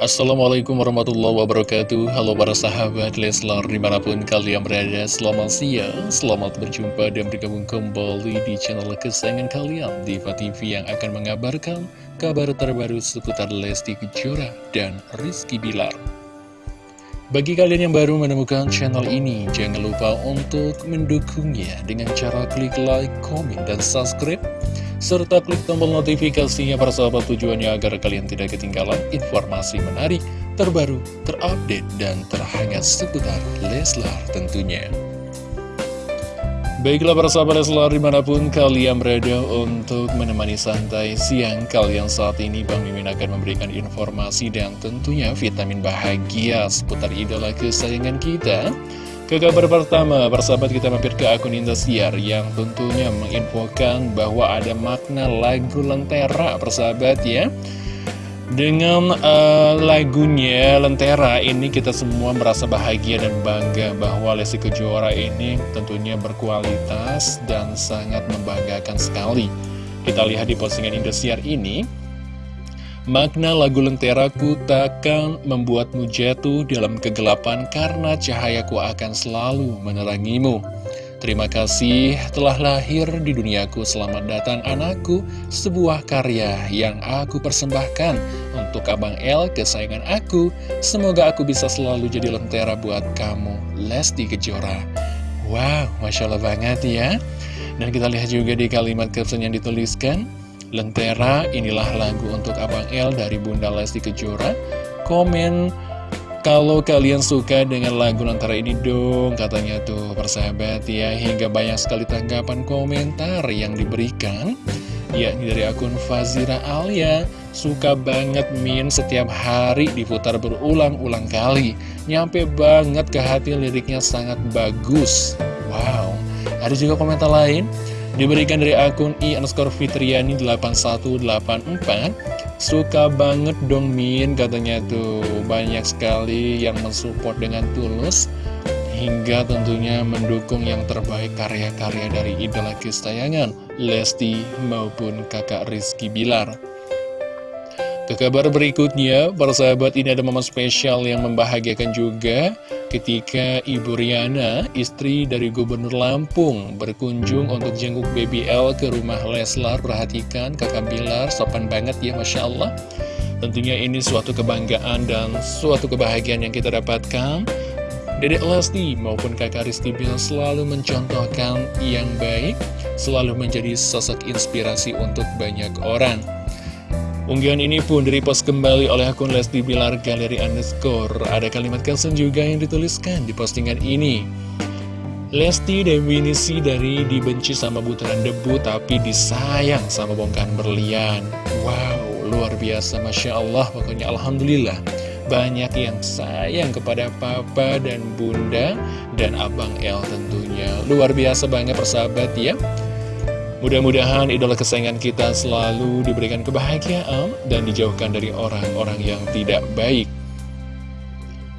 Assalamualaikum warahmatullahi wabarakatuh. Halo para sahabat Leslar di mana pun kalian berada Selamat siang, selamat berjumpa dan bergabung kembali di channel kesayangan kalian Diva TV yang akan mengabarkan kabar terbaru seputar Lesti Kejora dan Rizky Bilar. Bagi kalian yang baru menemukan channel ini, jangan lupa untuk mendukungnya dengan cara klik like, komen, dan subscribe serta klik tombol notifikasinya para sahabat tujuannya agar kalian tidak ketinggalan informasi menarik, terbaru, terupdate, dan terhangat seputar Leslar tentunya. Baiklah para sahabat Leslar di mana pun kalian berada untuk menemani santai siang kalian saat ini Bang Mimin akan memberikan informasi dan tentunya vitamin bahagia seputar idola kesayangan kita ke kabar pertama, persahabat kita mampir ke akun Indosiar yang tentunya menginfokan bahwa ada makna lagu Lentera, persahabat ya. Dengan uh, lagunya Lentera ini kita semua merasa bahagia dan bangga bahwa Lesti Kejora ini tentunya berkualitas dan sangat membanggakan sekali. Kita lihat di postingan Indosiar ini, Makna lagu Lenteraku takkan membuatmu jatuh dalam kegelapan karena cahayaku akan selalu menerangimu. Terima kasih telah lahir di duniaku, selamat datang anakku, sebuah karya yang aku persembahkan untuk Abang El, kesayangan aku. Semoga aku bisa selalu jadi lentera buat kamu, Lesti Kejora. Wow, Masya Allah banget ya. Dan kita lihat juga di kalimat caption yang dituliskan, Lentera, inilah lagu untuk Abang L dari Bunda Lesti Kejora. Komen kalau kalian suka dengan lagu Lentera ini dong, katanya tuh persahabat ya. Hingga banyak sekali tanggapan komentar yang diberikan. Yakni dari akun Fazira Alia Suka banget Min setiap hari diputar berulang-ulang kali Nyampe banget ke hati liriknya sangat bagus Wow Ada juga komentar lain Diberikan dari akun i underscore fitriani 8184 Suka banget dong Min katanya tuh. Banyak sekali yang mensupport dengan tulus Hingga tentunya mendukung yang terbaik karya-karya dari idola kesayangan Lesti maupun kakak Rizky Bilar. Ke kabar berikutnya, para sahabat ini ada momen spesial yang membahagiakan juga ketika Ibu Riana, istri dari Gubernur Lampung, berkunjung untuk jenguk BBL ke rumah Leslar. Perhatikan kakak Bilar, sopan banget ya Masya Allah. Tentunya ini suatu kebanggaan dan suatu kebahagiaan yang kita dapatkan. Dedek Lesti maupun kakak Rizky Bilar selalu mencontohkan yang baik, selalu menjadi sosok inspirasi untuk banyak orang. Unggahan ini pun direpost kembali oleh akun Lesti Bilar Galeri Underscore. Ada kalimat caption juga yang dituliskan di postingan ini. Lesti definisi dari dibenci sama butiran debu tapi disayang sama bongkahan berlian. Wow, luar biasa Masya Allah, pokoknya Alhamdulillah. Banyak yang sayang kepada papa dan bunda dan abang El tentunya. Luar biasa banget persahabat ya. Mudah-mudahan idola kesayangan kita selalu diberikan kebahagiaan dan dijauhkan dari orang-orang yang tidak baik.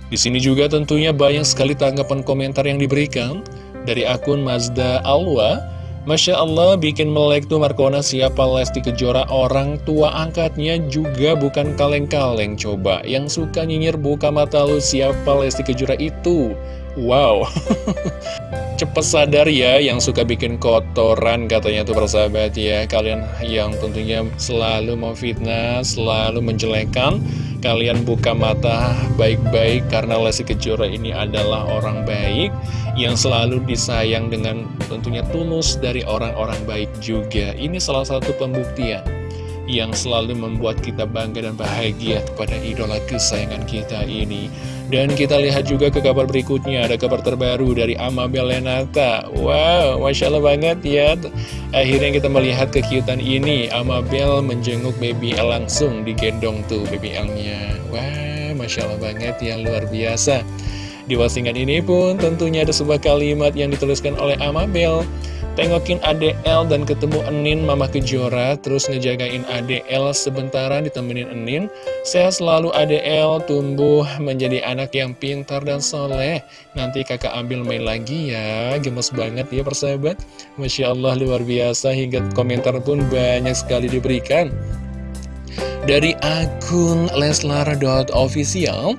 Di sini juga tentunya banyak sekali tanggapan komentar yang diberikan dari akun Mazda Alwa. Masya Allah bikin melek tuh Markona siapa Lesti Kejora orang tua angkatnya juga bukan kaleng-kaleng coba Yang suka nyinyir buka mata lu siapa Lesti Kejora itu Wow Cepet sadar ya yang suka bikin kotoran katanya tuh persahabat ya Kalian yang tentunya selalu mau fitnah, selalu menjelekan Kalian buka mata baik-baik karena Lesti Kejora ini adalah orang baik Yang selalu disayang dengan tentunya tulus dari orang-orang baik juga Ini salah satu pembuktian yang selalu membuat kita bangga dan bahagia kepada idola kesayangan kita ini. Dan kita lihat juga ke kabar berikutnya, ada kabar terbaru dari Amabel Lenata. Wow, Masya Allah banget ya. Akhirnya kita melihat kekiutan ini, Amabel menjenguk baby L langsung digendong tuh baby L-nya. Wah, Masya Allah banget ya, luar biasa. Di postingan ini pun tentunya ada sebuah kalimat yang dituliskan oleh Amabel. Tengokin ADL dan ketemu Enin Mama Kejora. Terus ngejagain ADL sebentar ditemenin Enin. Sehat selalu ADL tumbuh menjadi anak yang pintar dan soleh. Nanti kakak ambil main lagi ya. Gemes banget ya persahabat. Masya Allah luar biasa. Hingga komentar pun banyak sekali diberikan. Dari akun leslar.official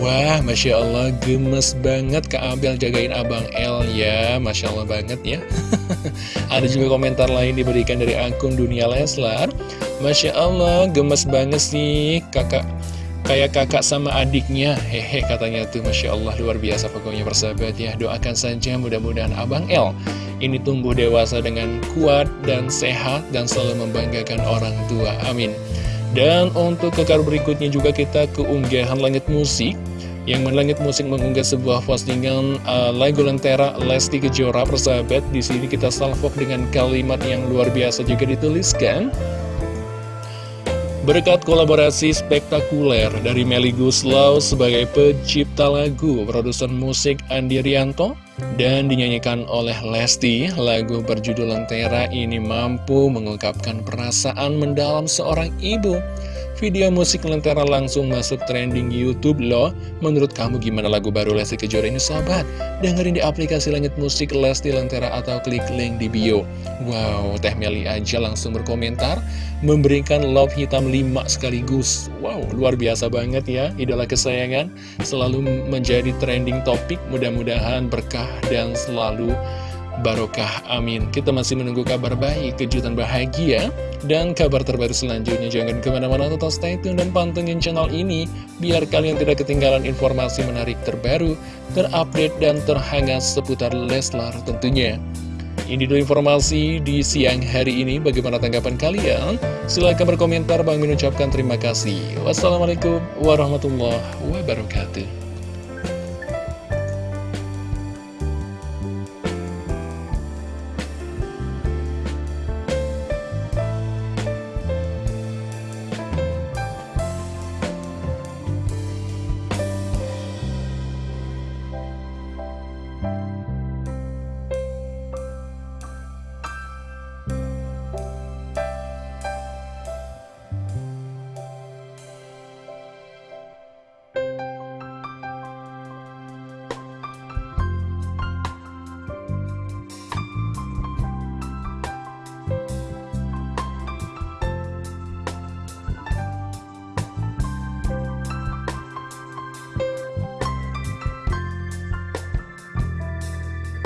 Wah, Masya Allah, gemes banget. Kak Abel jagain Abang L ya. Masya Allah banget ya Ada juga komentar lain diberikan dari akun Dunia Leslar. Masya Allah, gemes banget sih kakak Kayak kakak sama adiknya. Hehe katanya tuh Masya Allah luar biasa pokoknya persahabat ya. Doakan saja mudah-mudahan Abang L Ini tumbuh dewasa dengan kuat dan sehat Dan selalu membanggakan orang tua. Amin. Dan untuk ke kabar berikutnya juga kita keunggahan langit musik yang Langit Musik mengunggah sebuah postingan uh, lagu Lentera Lesti Kejora persahabat. Di sini kita salvok dengan kalimat yang luar biasa juga dituliskan. Berkat kolaborasi spektakuler dari Melly Guslau sebagai pencipta lagu, produser musik Andi Rianto, dan dinyanyikan oleh Lesti, lagu berjudul Lentera ini mampu mengungkapkan perasaan mendalam seorang ibu Video musik Lentera langsung masuk trending Youtube loh. Menurut kamu gimana lagu baru Lesti Kejora ini sahabat? Dengerin di aplikasi langit musik Lesti Lentera atau klik link di bio. Wow, Teh Meli aja langsung berkomentar Memberikan love hitam 5 sekaligus. Wow, luar biasa banget ya Idola kesayangan. Selalu menjadi trending topik Mudah-mudahan berkah dan selalu barokah amin Kita masih menunggu kabar baik, kejutan bahagia Dan kabar terbaru selanjutnya Jangan ke mana-mana tetap stay tune dan pantengin channel ini Biar kalian tidak ketinggalan informasi menarik terbaru Terupdate dan terhangat seputar Leslar tentunya ini dulu informasi di siang hari ini. Bagaimana tanggapan kalian? Silahkan berkomentar. Bang mengucapkan terima kasih. Wassalamualaikum warahmatullahi wabarakatuh.